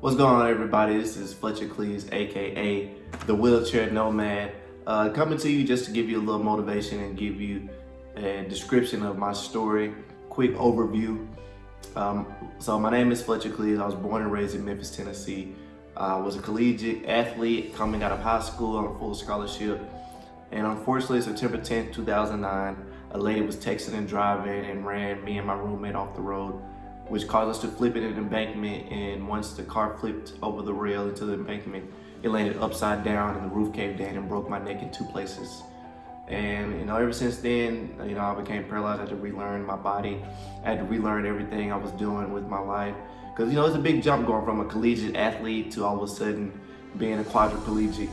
What's going on everybody? This is Fletcher Cleaves, aka the Wheelchair Nomad, uh, coming to you just to give you a little motivation and give you a description of my story, quick overview. Um, so my name is Fletcher Cleaves. I was born and raised in Memphis, Tennessee. I was a collegiate athlete coming out of high school on a full scholarship. And unfortunately, September 10th, 2009, a lady was texting and driving and ran me and my roommate off the road which caused us to flip it in an embankment. And once the car flipped over the rail into the embankment, it landed upside down and the roof caved in and broke my neck in two places. And you know, ever since then, you know, I became paralyzed. I had to relearn my body. I had to relearn everything I was doing with my life. Because you know, it's a big jump going from a collegiate athlete to all of a sudden being a quadriplegic.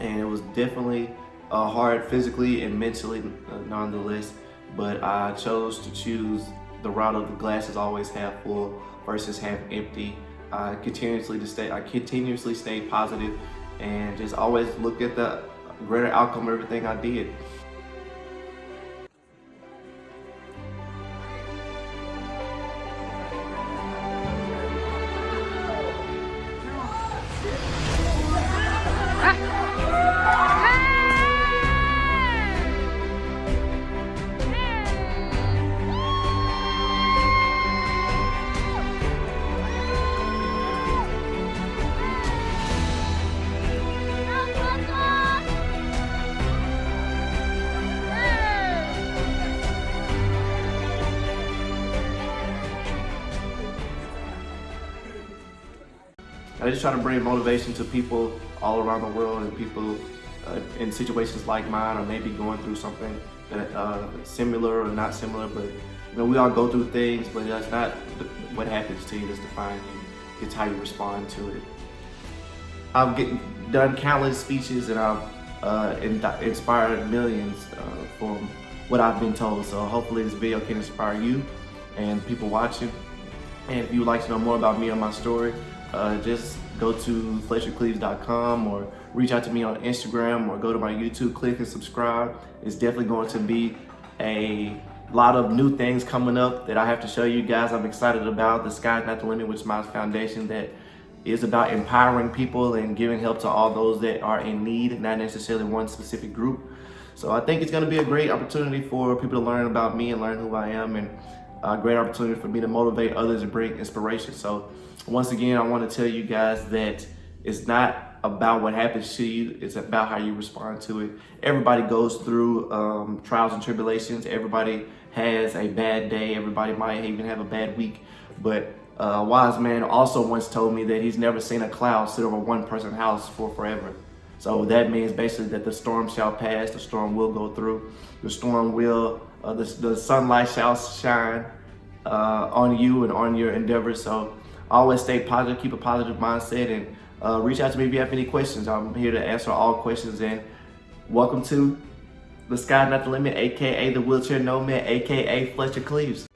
And it was definitely uh, hard physically and mentally, uh, nonetheless. But I chose to choose the route of the glass is always half full versus half empty. I continuously to stay, I continuously stay positive and just always look at the greater outcome of everything I did. I just try to bring motivation to people all around the world and people uh, in situations like mine or maybe going through something that uh, similar or not similar, but you know, we all go through things, but that's not what happens to you, that's define you. It's how you respond to it. I've get, done countless speeches and I've uh, inspired millions uh, from what I've been told. So hopefully this video can inspire you and people watching. And if you would like to know more about me or my story, uh, just go to FletcherCleaves.com or reach out to me on Instagram or go to my YouTube, click and subscribe. It's definitely going to be a lot of new things coming up that I have to show you guys I'm excited about. The Sky's Not the Limit, which is my foundation that is about empowering people and giving help to all those that are in need, not necessarily one specific group. So I think it's gonna be a great opportunity for people to learn about me and learn who I am and a great opportunity for me to motivate others and bring inspiration. So once again, I want to tell you guys that it's not about what happens to you. It's about how you respond to it. Everybody goes through um, trials and tribulations. Everybody has a bad day. Everybody might even have a bad week. But uh, a wise man also once told me that he's never seen a cloud sit over one person's house for forever. So that means basically that the storm shall pass, the storm will go through, the storm will, uh, the, the sunlight shall shine uh, on you and on your endeavors. So always stay positive, keep a positive mindset, and uh, reach out to me if you have any questions. I'm here to answer all questions, and welcome to The Sky Not The Limit, AKA The Wheelchair Nomad, AKA Fletcher Cleaves.